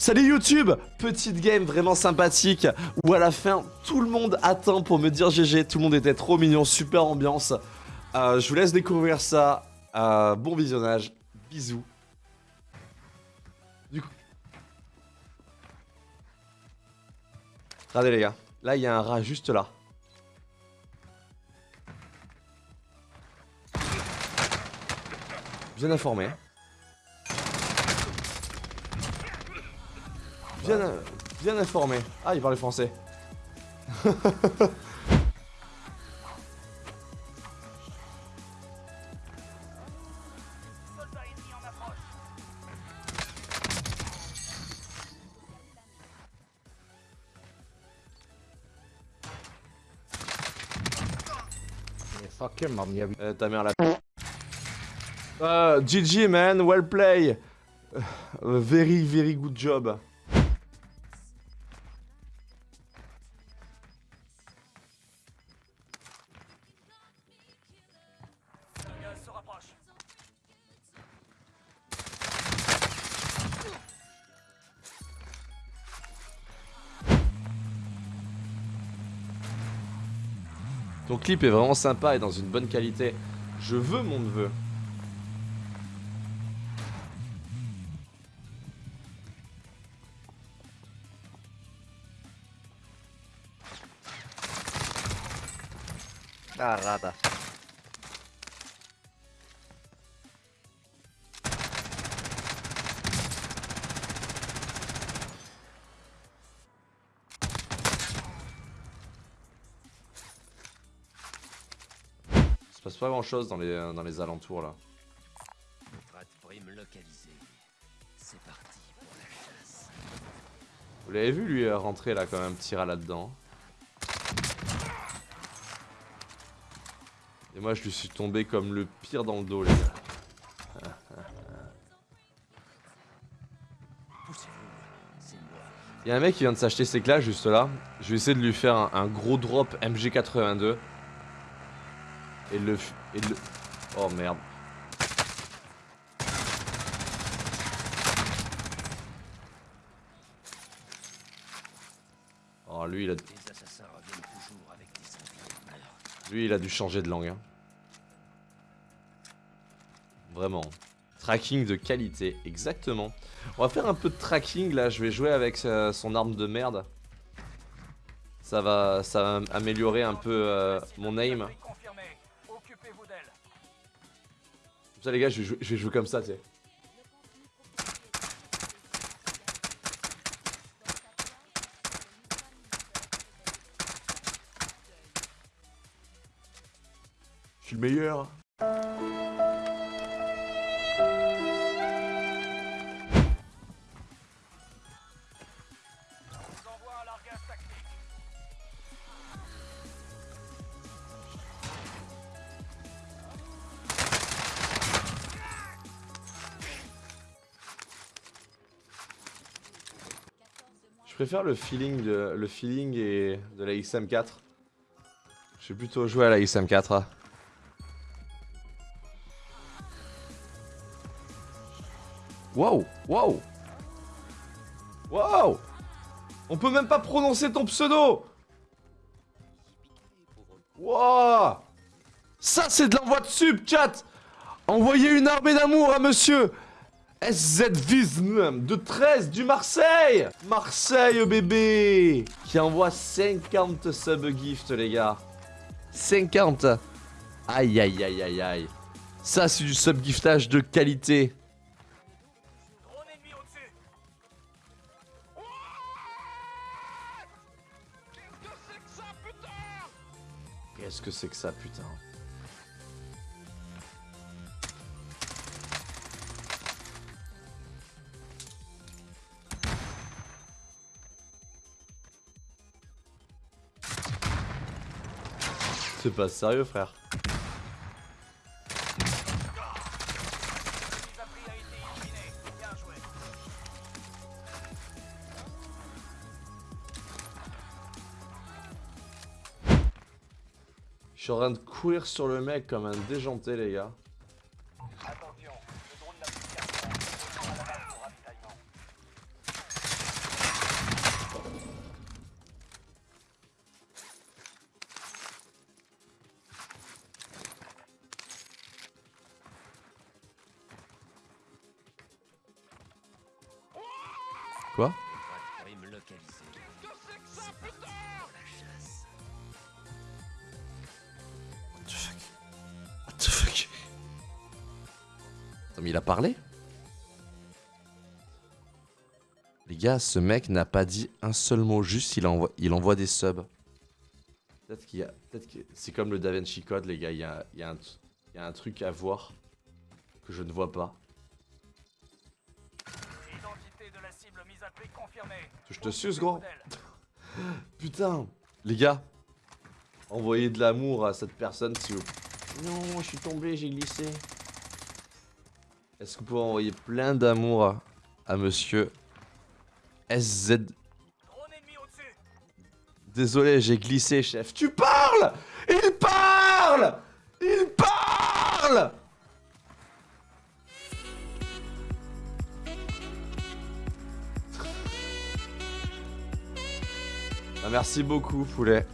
Salut YouTube Petite game vraiment sympathique où à la fin tout le monde attend pour me dire GG, tout le monde était trop mignon, super ambiance. Euh, je vous laisse découvrir ça, euh, bon visionnage, bisous. Du coup... Regardez les gars, là il y a un rat juste là. Bien informé. Bien, bien informé. Ah, il parle français. Euh, ta mère la... Uh, GG man, well play. Uh, very very good job. Ton clip est vraiment sympa et dans une bonne qualité. Je veux mon neveu. Ah, passe pas grand chose dans les, dans les alentours là. C'est parti pour la chasse. Vous l'avez vu lui rentrer là quand même, petit rat là-dedans. Et moi je lui suis tombé comme le pire dans le dos les gars. Il y a un mec qui vient de s'acheter ses classes juste là. Je vais essayer de lui faire un, un gros drop MG82. Et le, et le... Oh merde. Oh lui il a... Lui il a dû changer de langue. hein. Vraiment. Tracking de qualité, exactement. On va faire un peu de tracking là, je vais jouer avec euh, son arme de merde. Ça va, ça va améliorer un peu euh, mon aim. Ça les gars, je je vais jouer comme ça, tu sais. Je suis le meilleur. Préfère le feeling de, le feeling et de la XM4. Je vais plutôt jouer à la XM4. hein. Wow, wow, wow. On peut même pas prononcer ton pseudo. Wow. Ça c'est de l'envoi de sub, chat. Envoyez une armée d'amour à monsieur SZVism de 13 du Marseille. Marseille bébé. Qui envoie 50 sub-gifts les gars. 50 Aïe aïe aïe aïe aïe. Ça c'est du sub-giftage de qualité. Qu'est-ce que c'est que ça putain? C'est pas sérieux frère. Je suis en train de courir sur le mec comme un déjanté les gars chasse. What the fuck? What the fuck? Attends, mais il a parlé Les gars, ce mec n'a pas dit un seul mot, juste il envoie, il envoie des subs. Peut-être qu'il y a. Peut-être que c'est comme le DaVinci Code, les gars, il y a, il y a un, il y a un truc à voir que je ne vois pas. Je te suce, gros. Putain. Les gars, envoyez de l'amour à cette personne si vous... Non, je suis tombé, j'ai glissé. Est-ce que vous pouvez envoyer plein d'amour à, à monsieur SZ... Désolé, j'ai glissé, chef. Tu parles! Il parle! Il parle merci beaucoup, poulet.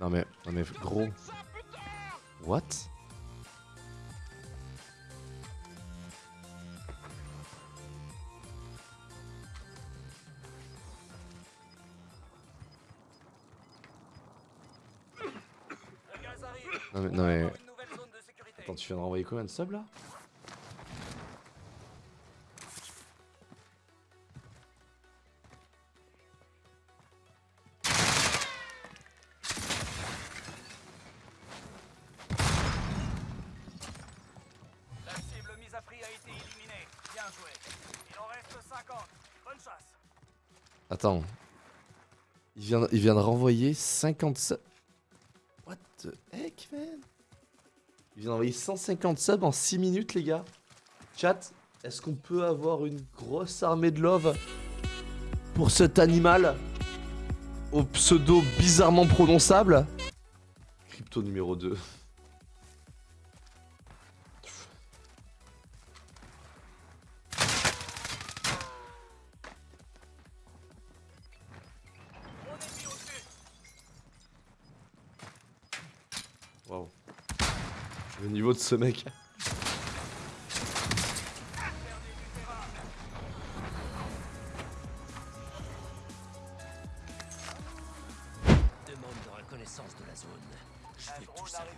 Non mais, non mais gros. What? Non mais, non. Attends, tu viens de renvoyer combien de subs là? Reste 50. Bonne chasse. Attends. Il vient de renvoyer 50 subs. What the heck, man? Il vient d'envoyer 150 subs en 6 minutes, les gars. Chat, est-ce qu'on peut avoir une grosse armée de love pour cet animal au pseudo bizarrement prononçable? Crypto numéro 2. Le niveau de ce mec. Demande de reconnaissance de la zone. Je veux tout savoir.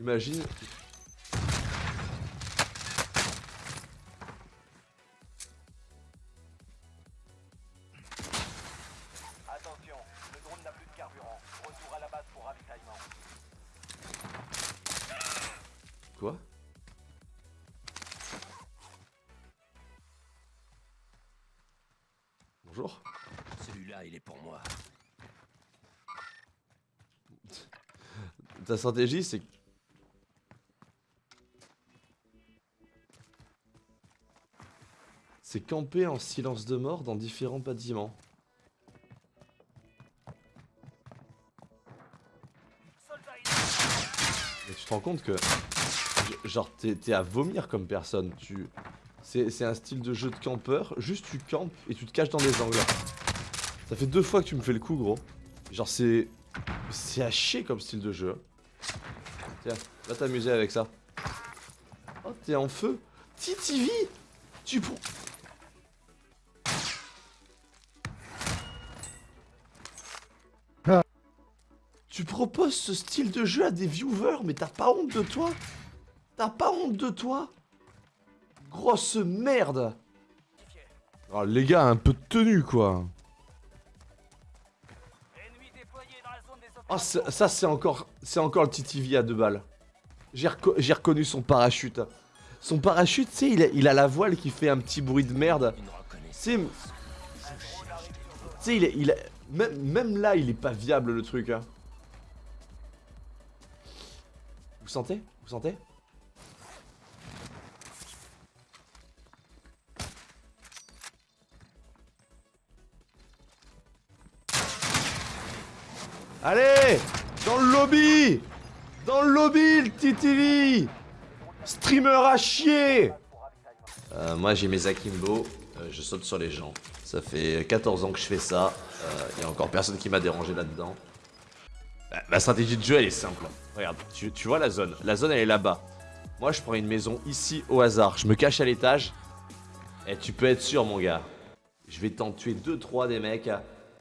Imagine. Ta stratégie, c'est. C'est camper en silence de mort dans différents bâtiments. Mais tu te rends compte que. Genre, t'es à vomir comme personne. Tu. C'est un style de jeu de campeur. Juste, tu campes et tu te caches dans des angles. Ça fait deux fois que tu me fais le coup, gros. Genre, c'est. C'est à chier comme style de jeu. Va t'amuser avec ça. Oh, t'es en feu. TTV Tu. Tu proposes ce style de jeu à des viewers, mais t'as pas honte de toi? T'as pas honte de toi? Grosse merde. Oh, les gars, un peu de tenue, quoi Oh, ça, c'est encore, c'est encore le TTV à deux balles. J'ai reco- j'ai reconnu son parachute. Son parachute, tu sais, il, a- il a la voile qui fait un petit bruit de merde. Tu sais, il est, il même, même là, il est pas viable le truc. hein. Vous sentez? Vous sentez? Allez Dans le lobby Dans le lobby, le TTV Streamer à chier Euh, Moi j'ai mes akimbo, euh, je saute sur les gens. Ça fait 14 ans que je fais ça, il y a encore personne qui m'a dérangé là-dedans. Bah, Ma stratégie de jeu elle est simple. Regarde, tu, tu vois la zone, la zone elle est là-bas. Moi je prends une maison ici au hasard, je me cache à l'étage. Et tu peux être sûr mon gars, je vais t'en tuer 2-3 des mecs.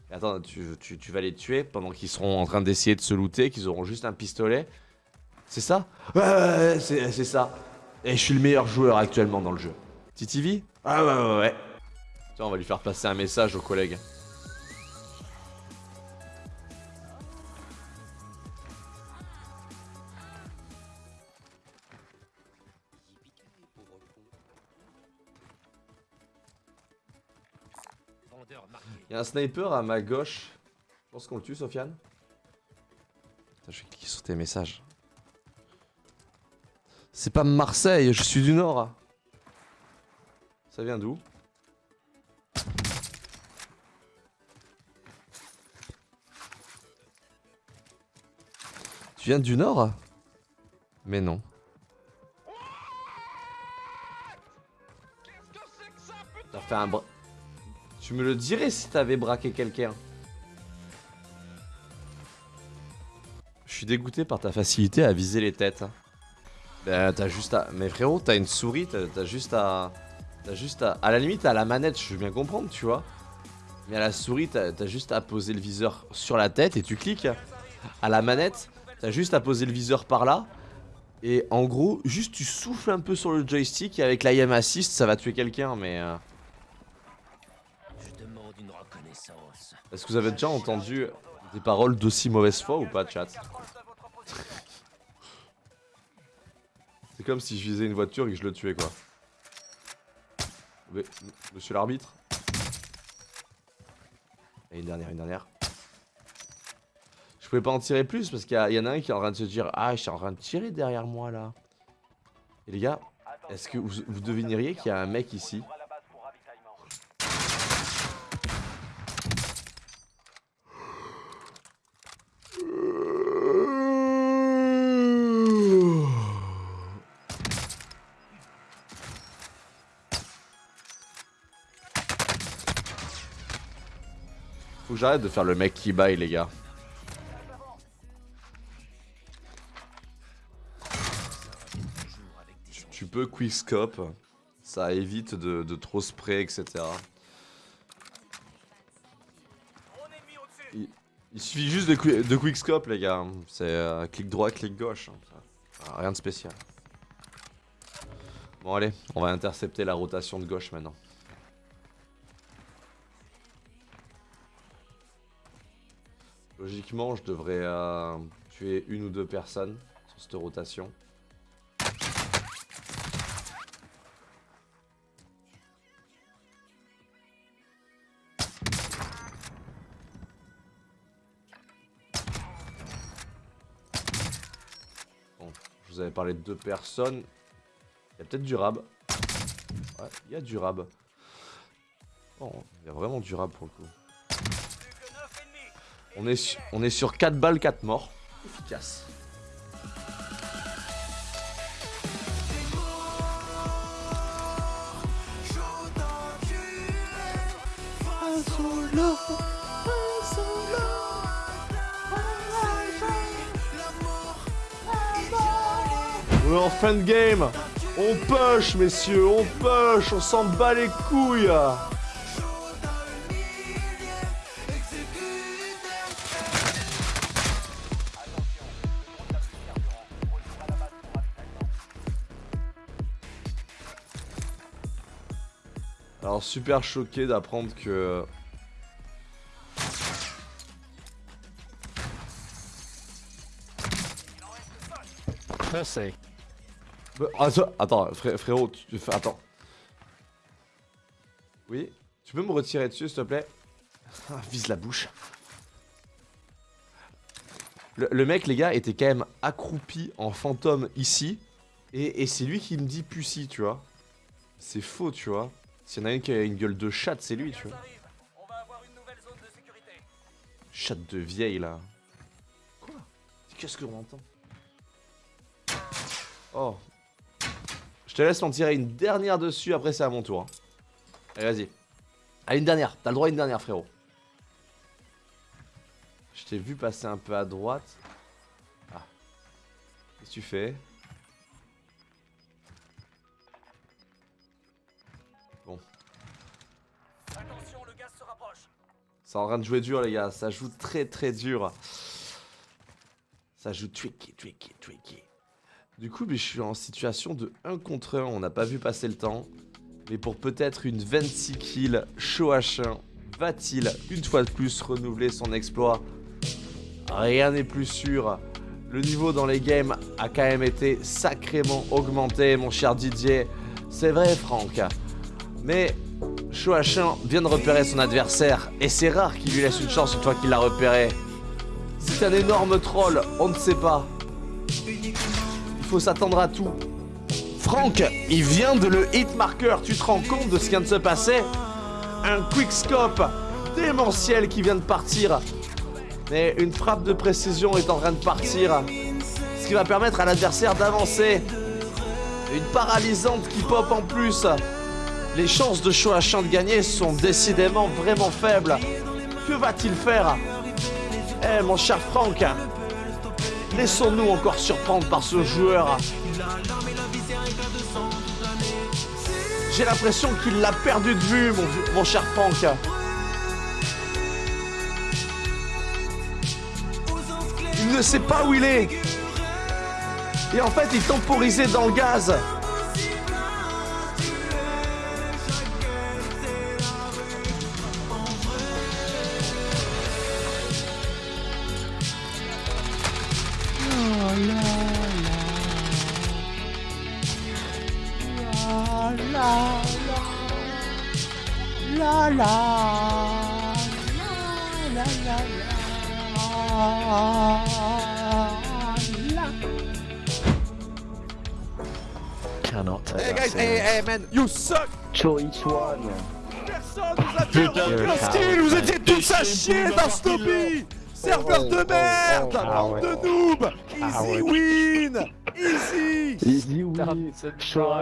Attends, tu, vas les tuer pendant qu'ils seront en train d'essayer de se looter, qu'ils auront juste un pistolet. C'est ça? Ouais, ouais, ouais, c'est c'est ça. Et je suis le meilleur joueur actuellement dans le jeu. TTV Ah ouais, ouais, ouais. Tiens, on va lui faire passer un message aux collègues. Il y a un sniper à ma gauche. Je pense qu'on le tue, Sofiane. Je vais cliquer sur tes messages. C'est pas Marseille, je suis du Nord. Ça vient d'où? Tu viens du Nord? Mais non. T'as fait un bras. Tu me le dirais si t'avais braqué quelqu'un. Je suis dégoûté par ta facilité à viser les têtes. Ben, t'as juste à... Mais frérot, t'as une souris, t'as juste à... T'as juste à... À la limite, à la manette, je veux bien comprendre, tu vois. Mais à la souris, t'as juste à poser le viseur sur la tête et tu cliques. À la manette, t'as juste à poser le viseur par là. Et en gros, juste tu souffles un peu sur le joystick et avec l'IM assist, ça va tuer quelqu'un, mais... euh, Je demande une reconnaissance. Est-ce que vous avez déjà entendu des paroles d'aussi mauvaise foi ou pas, chat C'est comme si je visais une voiture et que je le tuais, quoi. Monsieur l'arbitre Et une dernière, une dernière. Je pouvais pas en tirer plus parce qu'il y en a un qui est en train de se dire Ah, je suis en train de tirer derrière moi là. Et les gars, est-ce que vous, vous devineriez qu'il y a un mec ici j'arrête de faire le mec qui baille, les gars. Tu peux quickscope, ça évite de, trop spray, etc. Il suffit juste de, qui- de quickscope, les gars. C'est euh, clic droit, clic gauche. hein. Rien de spécial. Bon, allez, on va intercepter la rotation de gauche maintenant. Logiquement, je devrais euh, tuer une ou deux personnes sur cette rotation. Bon, je vous avais parlé de deux personnes. Il y a peut-être du rab. Ouais, il y a du rab. Bon, il y a vraiment du rab pour le coup. On est, su- on est sur 4 balles, 4 morts. Efficace. On est en fin de game On push, messieurs, on push, on s'en bat les couilles Alors super choqué d'apprendre que... Pussy. Ah, attends, frérot, tu, attends. Oui Tu peux me retirer dessus, s'il te plaît? Ah, vise la bouche. Le, mec, les gars, était quand même accroupi en fantôme ici. Et, et c'est lui qui me dit pussy, tu vois. C'est faux, tu vois. S'il y en a une qui a une gueule de chatte, c'est lui, tu vois. Chatte de vieille, là. Quoi? Qu'est-ce qu'on entend? Oh. Je te laisse m'en tirer une dernière dessus, après c'est à mon tour. hein. Allez, vas-y. Allez, une dernière. T'as le droit à une dernière, frérot. Je t'ai vu passer un peu à droite. Ah. Qu'est-ce que tu fais? C'est en train de jouer dur, les gars. Ça joue très très dur. Ça joue tricky, tricky, tricky. Du coup, mais je suis en situation de 1 contre 1. On n'a pas vu passer le temps. Mais pour peut-être une 26 kills, Shoachin va-t-il une fois de plus renouveler son exploit? Rien n'est plus sûr. Le niveau dans les games a quand même été sacrément augmenté, mon cher Didier. C'est vrai, Franck. Mais Shoachin vient de repérer son adversaire et c'est rare qu'il lui laisse une chance une fois qu'il l'a repéré. C'est un énorme troll, on ne sait pas. Il faut s'attendre à tout. Franck, il vient de le hit marker, tu te rends compte de ce qui vient de se passer? Un quickscope démentiel qui vient de partir. Mais une frappe de précision est en train de partir. Ce qui va permettre à l'adversaire d'avancer. Une paralysante qui pop en plus. Les chances de Shoachin de gagner sont décidément vraiment faibles. Que va-t-il faire? Eh mon cher Franck, laissons-nous encore surprendre par ce joueur. J'ai l'impression qu'il l'a perdu de vue, mon, mon cher Franck. Il ne sait pas où il est. Et en fait, il temporisait dans le gaz. Cannot take Hey guys, hey, hey man, you suck! Choice one. Personne nous a dit skill, vous étiez tous à chier dans Snoopy! Serveur de merde! oh, de noob! Easy Coward. win! Easy! Easy win. Show.